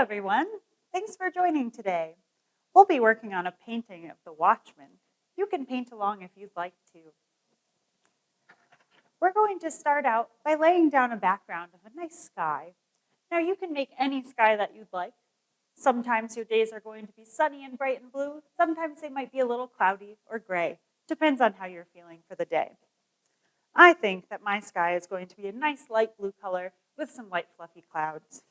everyone. Thanks for joining today. We'll be working on a painting of the Watchman. You can paint along if you'd like to. We're going to start out by laying down a background of a nice sky. Now you can make any sky that you'd like. Sometimes your days are going to be sunny and bright and blue. Sometimes they might be a little cloudy or gray. Depends on how you're feeling for the day. I think that my sky is going to be a nice light blue color with some light fluffy clouds.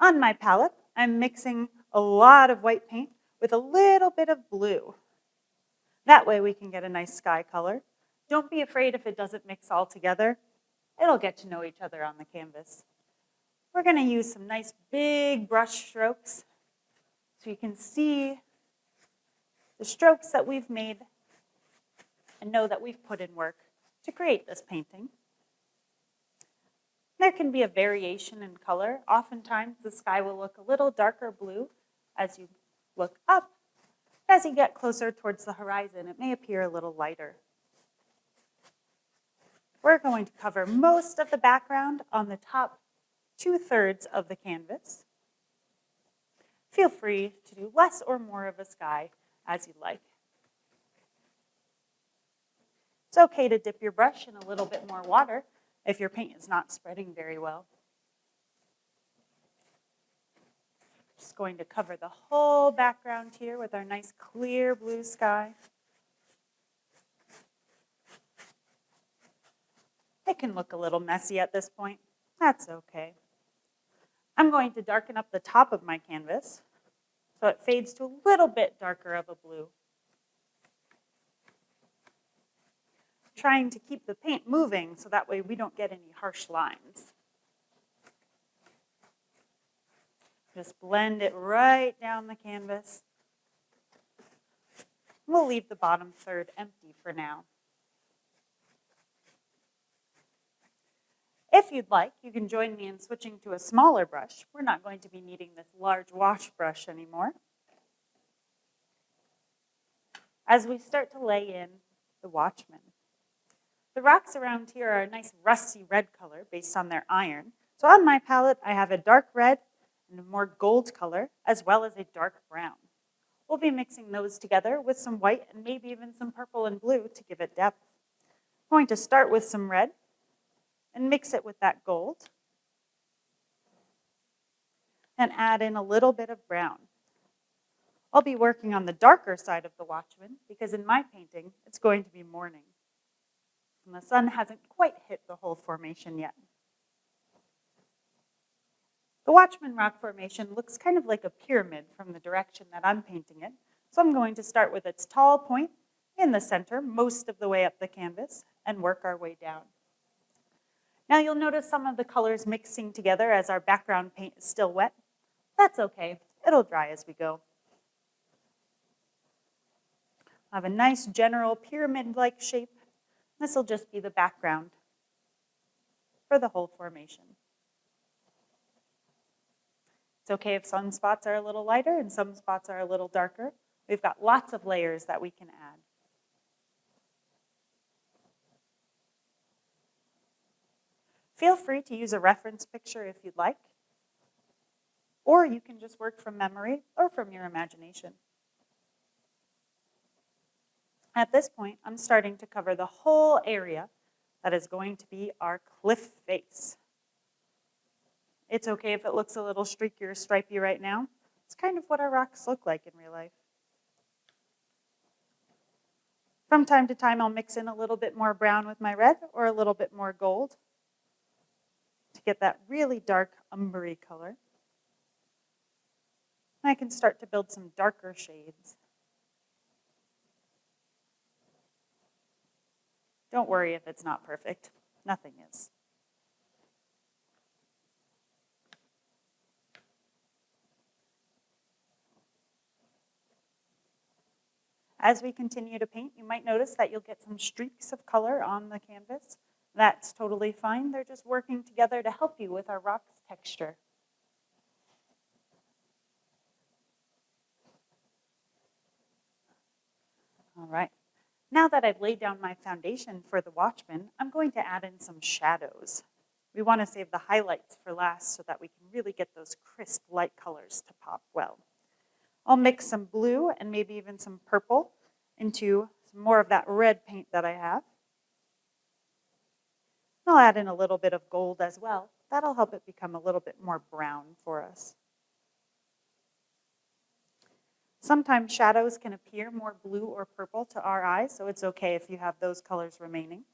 On my palette, I'm mixing a lot of white paint with a little bit of blue. That way we can get a nice sky color. Don't be afraid if it doesn't mix all together. It'll get to know each other on the canvas. We're gonna use some nice big brush strokes so you can see the strokes that we've made and know that we've put in work to create this painting. There can be a variation in color. Oftentimes the sky will look a little darker blue as you look up. As you get closer towards the horizon, it may appear a little lighter. We're going to cover most of the background on the top two-thirds of the canvas. Feel free to do less or more of a sky as you like. It's okay to dip your brush in a little bit more water if your paint is not spreading very well. Just going to cover the whole background here with our nice clear blue sky. It can look a little messy at this point. That's okay. I'm going to darken up the top of my canvas so it fades to a little bit darker of a blue. Trying to keep the paint moving so that way we don't get any harsh lines. Just blend it right down the canvas. We'll leave the bottom third empty for now. If you'd like, you can join me in switching to a smaller brush. We're not going to be needing this large wash brush anymore. As we start to lay in the Watchman. The rocks around here are a nice rusty red color based on their iron. So on my palette, I have a dark red and a more gold color, as well as a dark brown. We'll be mixing those together with some white and maybe even some purple and blue to give it depth. I'm going to start with some red and mix it with that gold. And add in a little bit of brown. I'll be working on the darker side of the Watchman because in my painting, it's going to be morning and the sun hasn't quite hit the whole formation yet. The Watchman Rock Formation looks kind of like a pyramid from the direction that I'm painting it. So I'm going to start with its tall point in the center, most of the way up the canvas, and work our way down. Now you'll notice some of the colors mixing together as our background paint is still wet. That's okay, it'll dry as we go. I have a nice general pyramid-like shape this will just be the background for the whole formation. It's okay if some spots are a little lighter and some spots are a little darker. We've got lots of layers that we can add. Feel free to use a reference picture if you'd like, or you can just work from memory or from your imagination. At this point, I'm starting to cover the whole area that is going to be our cliff face. It's okay if it looks a little streaky or stripy right now. It's kind of what our rocks look like in real life. From time to time, I'll mix in a little bit more brown with my red or a little bit more gold to get that really dark umbery color. And I can start to build some darker shades. Don't worry if it's not perfect. Nothing is. As we continue to paint, you might notice that you'll get some streaks of color on the canvas. That's totally fine. They're just working together to help you with our rock's texture. All right. Now that I've laid down my foundation for the Watchman, I'm going to add in some shadows. We want to save the highlights for last so that we can really get those crisp light colors to pop well. I'll mix some blue and maybe even some purple into some more of that red paint that I have. I'll add in a little bit of gold as well. That'll help it become a little bit more brown for us. Sometimes shadows can appear more blue or purple to our eyes, so it's okay if you have those colors remaining.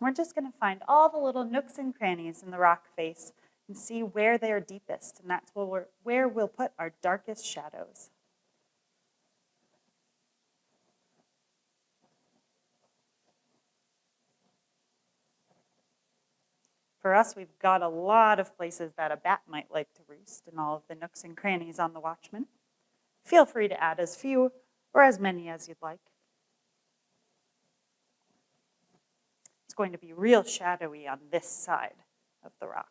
We're just going to find all the little nooks and crannies in the rock face and see where they are deepest, and that's where, we're, where we'll put our darkest shadows. For us, we've got a lot of places that a bat might like to roost in all of the nooks and crannies on the Watchman. Feel free to add as few or as many as you'd like. It's going to be real shadowy on this side of the rock.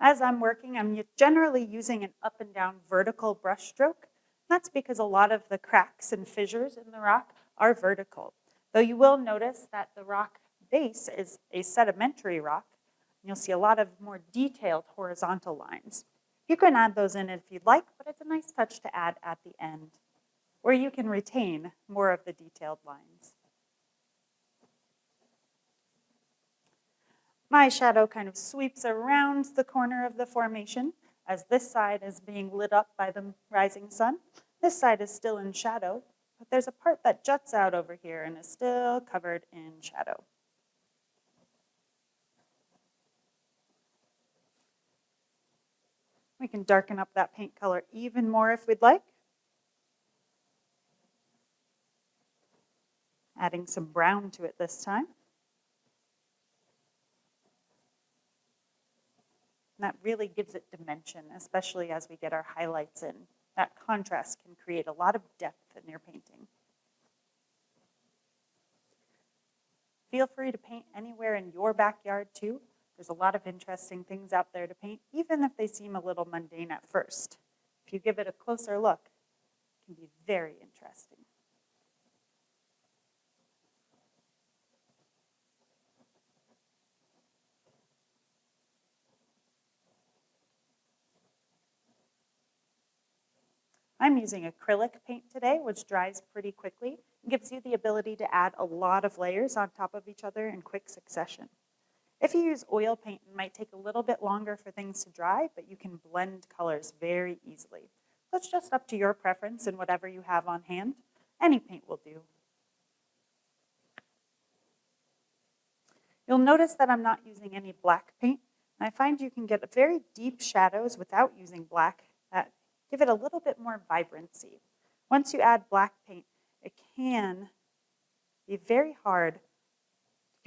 As I'm working, I'm generally using an up and down vertical brush stroke. That's because a lot of the cracks and fissures in the rock are vertical. Though you will notice that the rock base is a sedimentary rock, you'll see a lot of more detailed horizontal lines. You can add those in if you'd like, but it's a nice touch to add at the end where you can retain more of the detailed lines. My shadow kind of sweeps around the corner of the formation as this side is being lit up by the rising sun. This side is still in shadow, but there's a part that juts out over here and is still covered in shadow. We can darken up that paint color even more if we'd like. adding some brown to it this time. And that really gives it dimension, especially as we get our highlights in. That contrast can create a lot of depth in your painting. Feel free to paint anywhere in your backyard too. There's a lot of interesting things out there to paint, even if they seem a little mundane at first. If you give it a closer look, it can be very interesting. I'm using acrylic paint today, which dries pretty quickly and gives you the ability to add a lot of layers on top of each other in quick succession. If you use oil paint, it might take a little bit longer for things to dry, but you can blend colors very easily. So it's just up to your preference and whatever you have on hand. Any paint will do. You'll notice that I'm not using any black paint. And I find you can get very deep shadows without using black that give it a little bit more vibrancy. Once you add black paint, it can be very hard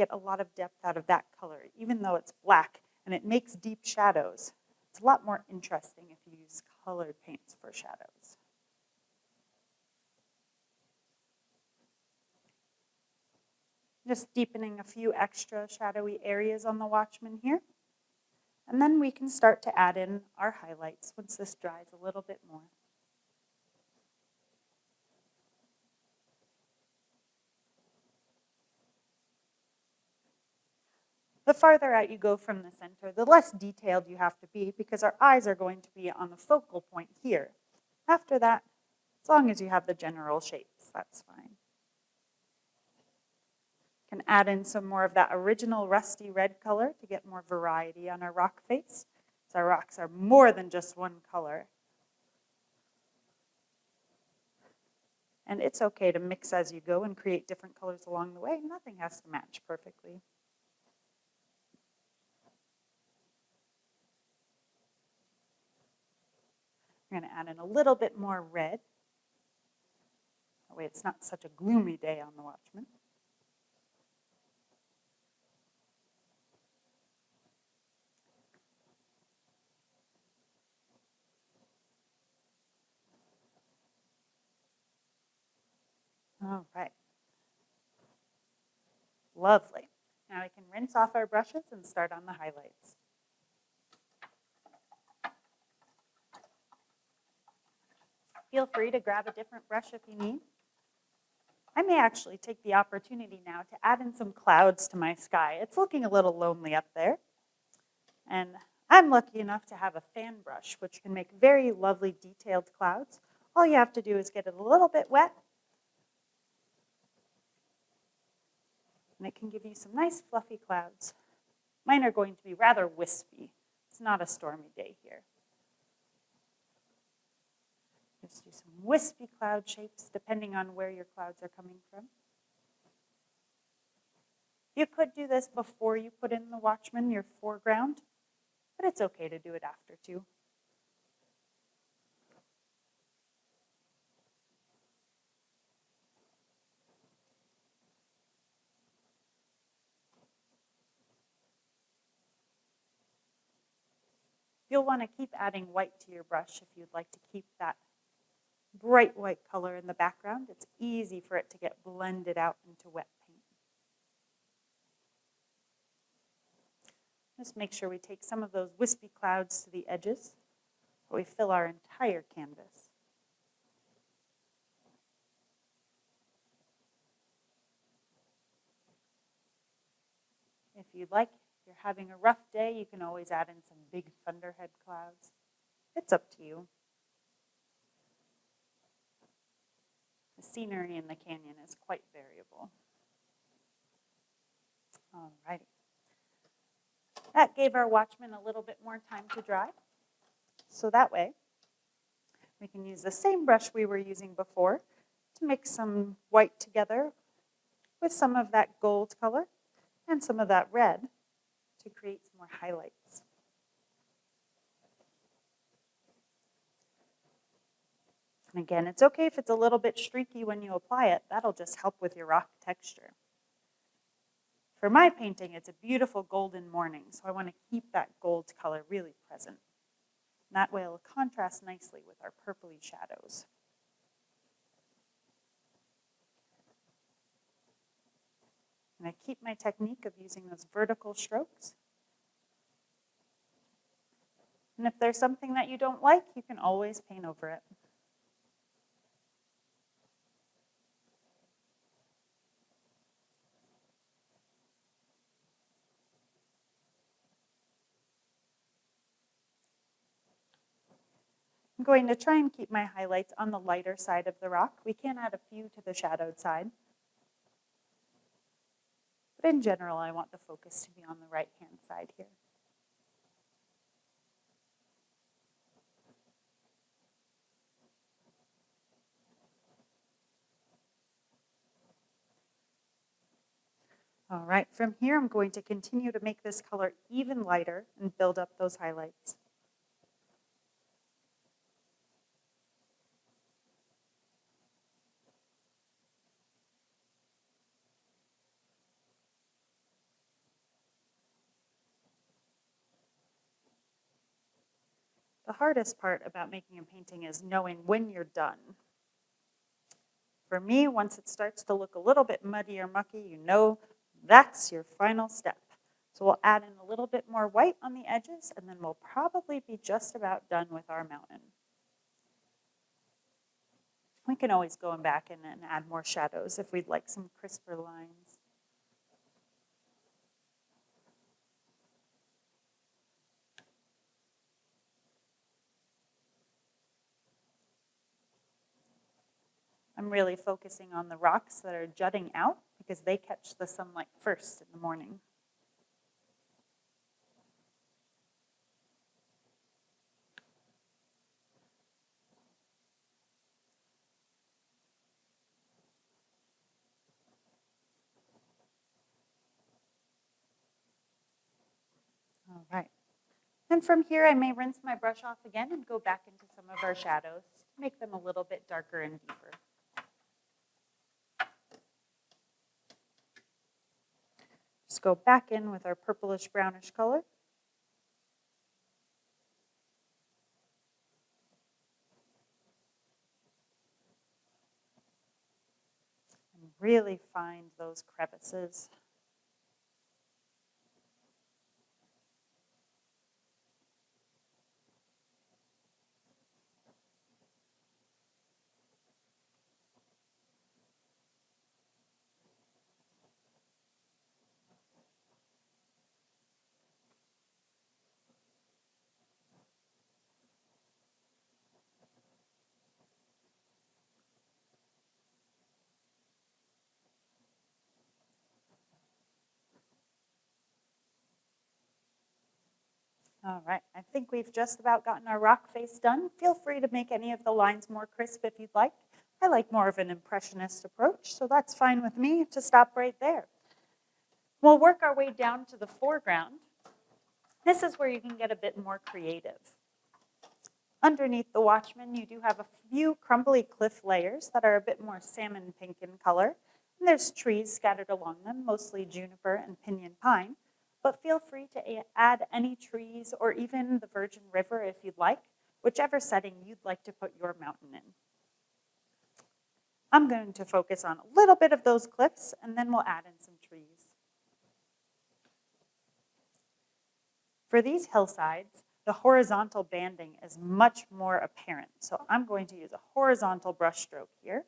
get a lot of depth out of that color, even though it's black and it makes deep shadows. It's a lot more interesting if you use colored paints for shadows. Just deepening a few extra shadowy areas on the Watchman here. And then we can start to add in our highlights once this dries a little bit more. The farther out you go from the center, the less detailed you have to be because our eyes are going to be on the focal point here. After that, as long as you have the general shapes, that's fine. Can add in some more of that original rusty red color to get more variety on our rock face. So our rocks are more than just one color. And it's okay to mix as you go and create different colors along the way. Nothing has to match perfectly. I'm going to add in a little bit more red. That way it's not such a gloomy day on the Watchman. All right. Lovely. Now we can rinse off our brushes and start on the highlights. Feel free to grab a different brush if you need. I may actually take the opportunity now to add in some clouds to my sky. It's looking a little lonely up there. And I'm lucky enough to have a fan brush, which can make very lovely detailed clouds. All you have to do is get it a little bit wet. And it can give you some nice fluffy clouds. Mine are going to be rather wispy. It's not a stormy day here. Just do some wispy cloud shapes depending on where your clouds are coming from. You could do this before you put in the watchman, your foreground, but it's okay to do it after too. You'll want to keep adding white to your brush if you'd like to keep that bright white color in the background. It's easy for it to get blended out into wet paint. Just make sure we take some of those wispy clouds to the edges, but we fill our entire canvas. If you'd like, if you're having a rough day, you can always add in some big thunderhead clouds. It's up to you. The scenery in the canyon is quite variable. Alrighty. That gave our watchman a little bit more time to dry. So that way, we can use the same brush we were using before to mix some white together with some of that gold color and some of that red to create some more highlights. And again, it's okay if it's a little bit streaky when you apply it. That'll just help with your rock texture. For my painting, it's a beautiful golden morning, so I want to keep that gold color really present. And that way it'll contrast nicely with our purpley shadows. And I keep my technique of using those vertical strokes. And if there's something that you don't like, you can always paint over it. I'm going to try and keep my highlights on the lighter side of the rock. We can add a few to the shadowed side. But in general, I want the focus to be on the right-hand side here. All right, from here I'm going to continue to make this color even lighter and build up those highlights. The hardest part about making a painting is knowing when you're done. For me, once it starts to look a little bit muddy or mucky, you know that's your final step. So we'll add in a little bit more white on the edges, and then we'll probably be just about done with our mountain. We can always go back and, and add more shadows if we'd like some crisper lines. I'm really focusing on the rocks that are jutting out because they catch the sunlight first in the morning. All right. And from here, I may rinse my brush off again and go back into some of our shadows to make them a little bit darker and deeper. Go back in with our purplish brownish color. And really find those crevices. All right, I think we've just about gotten our rock face done. Feel free to make any of the lines more crisp if you'd like. I like more of an impressionist approach, so that's fine with me to stop right there. We'll work our way down to the foreground. This is where you can get a bit more creative. Underneath the Watchman, you do have a few crumbly cliff layers that are a bit more salmon pink in color. And there's trees scattered along them, mostly juniper and pinyon pine. But feel free to add any trees or even the Virgin River if you'd like, whichever setting you'd like to put your mountain in. I'm going to focus on a little bit of those cliffs and then we'll add in some trees. For these hillsides, the horizontal banding is much more apparent. So I'm going to use a horizontal brush stroke here.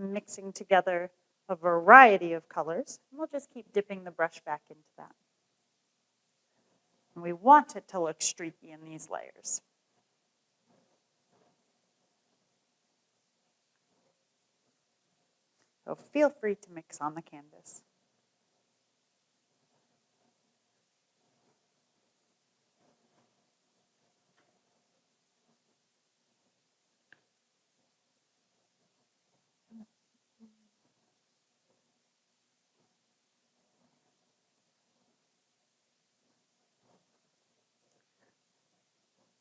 Mixing together a variety of colors. And we'll just keep dipping the brush back into that. And we want it to look streaky in these layers. So feel free to mix on the canvas.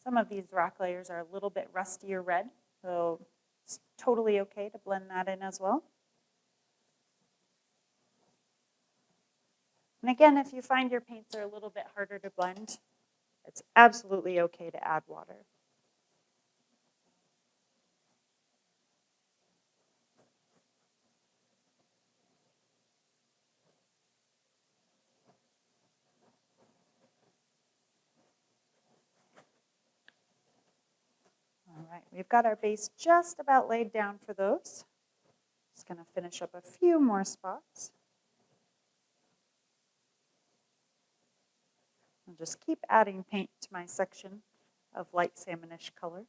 Some of these rock layers are a little bit rustier red, so it's totally okay to blend that in as well. And again, if you find your paints are a little bit harder to blend, it's absolutely okay to add water. Right, we've got our base just about laid down for those. Just gonna finish up a few more spots. I'll just keep adding paint to my section of light salmonish color.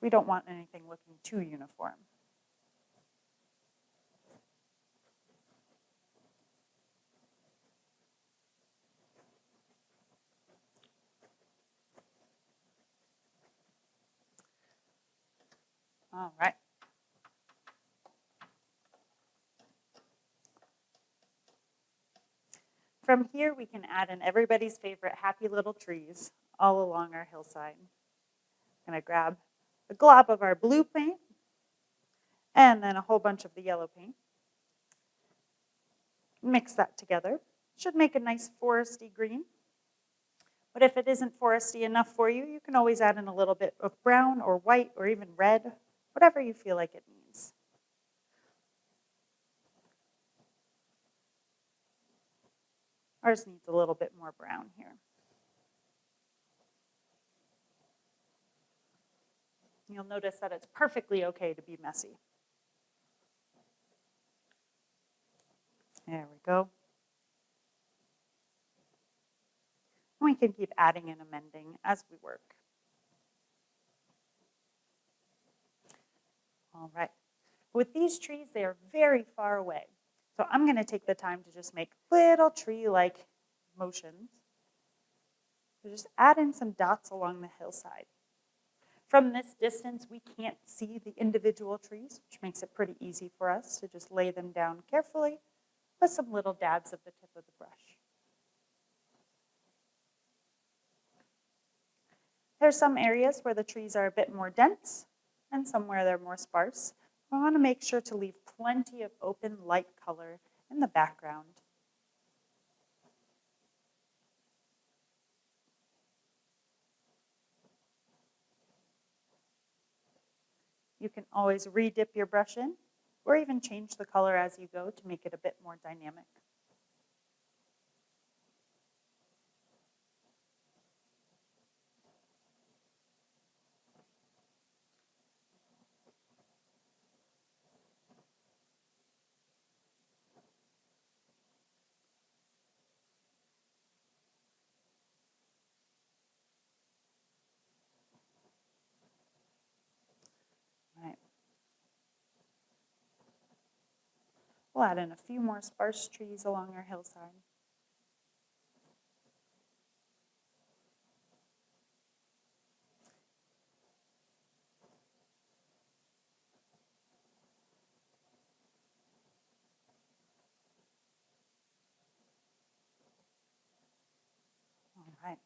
We don't want anything looking too uniform. All right. From here, we can add in everybody's favorite happy little trees all along our hillside. I'm gonna grab a glob of our blue paint and then a whole bunch of the yellow paint. Mix that together. Should make a nice foresty green. But if it isn't foresty enough for you, you can always add in a little bit of brown or white or even red, whatever you feel like it needs. Ours needs a little bit more brown here. You'll notice that it's perfectly okay to be messy. There we go. We can keep adding and amending as we work. All right. With these trees, they are very far away. So I'm going to take the time to just make little tree-like motions. So just add in some dots along the hillside. From this distance, we can't see the individual trees, which makes it pretty easy for us to just lay them down carefully with some little dabs of the tip of the brush. There's some areas where the trees are a bit more dense and somewhere they're more sparse. I want to make sure to leave plenty of open light color in the background. You can always re-dip your brush in or even change the color as you go to make it a bit more dynamic. We'll add in a few more sparse trees along our hillside. All right.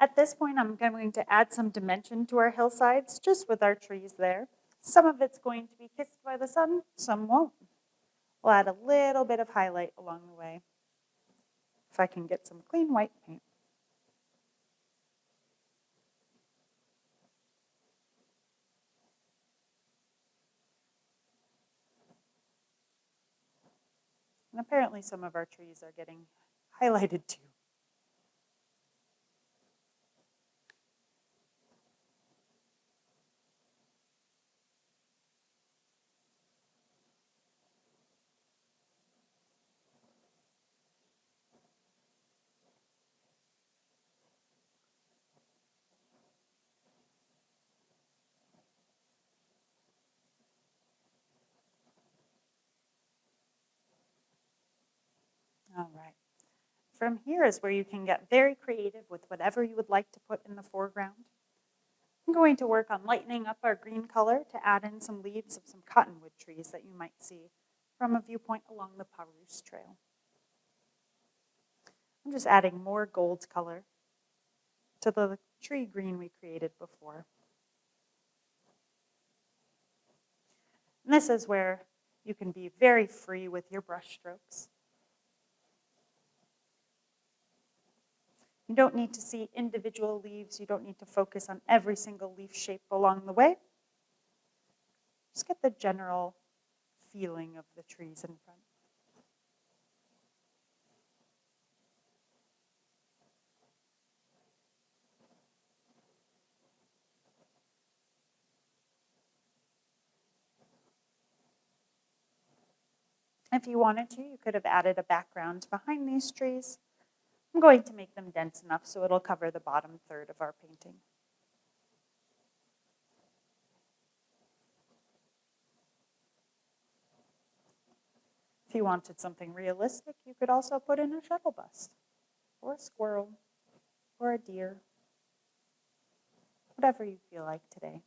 At this point, I'm going to add some dimension to our hillsides, just with our trees there. Some of it's going to be kissed by the sun, some won't. We'll add a little bit of highlight along the way. If I can get some clean white paint. And apparently some of our trees are getting highlighted too. All right. From here is where you can get very creative with whatever you would like to put in the foreground. I'm going to work on lightening up our green color to add in some leaves of some cottonwood trees that you might see from a viewpoint along the Pa'rus Trail. I'm just adding more gold color to the tree green we created before. And this is where you can be very free with your brush strokes. You don't need to see individual leaves. You don't need to focus on every single leaf shape along the way. Just get the general feeling of the trees in front. If you wanted to, you could have added a background behind these trees. I'm going to make them dense enough so it'll cover the bottom third of our painting. If you wanted something realistic, you could also put in a shuttle bus, or a squirrel, or a deer, whatever you feel like today.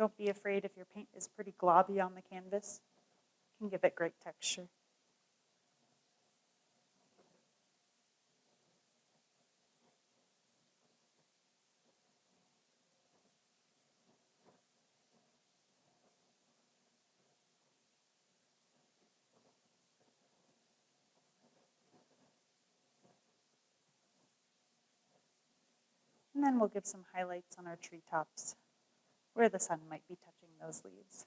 Don't be afraid if your paint is pretty globby on the canvas. It can give it great texture. And then we'll give some highlights on our treetops where the sun might be touching those leaves.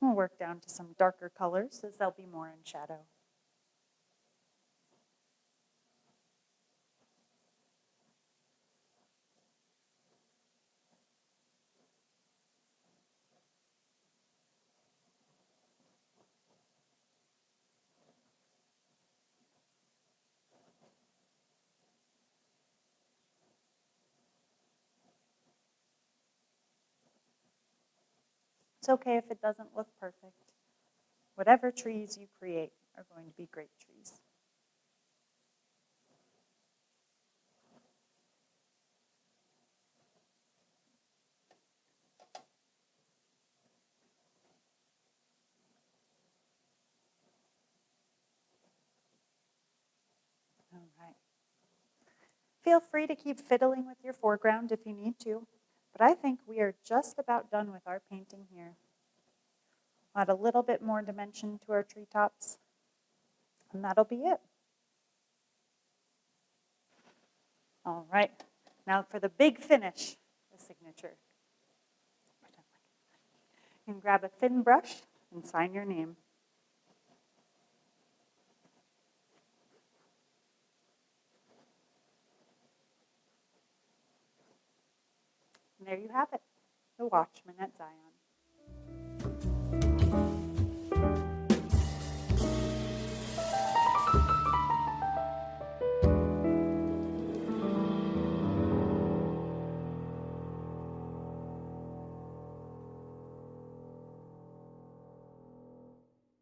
We'll work down to some darker colors as they'll be more in shadow. It's okay if it doesn't look perfect. Whatever trees you create are going to be great trees. All right. Feel free to keep fiddling with your foreground if you need to. But I think we are just about done with our painting here. Add a little bit more dimension to our treetops, and that'll be it. All right, Now for the big finish, the signature. You can grab a thin brush and sign your name. And there you have it, the Watchman at Zion.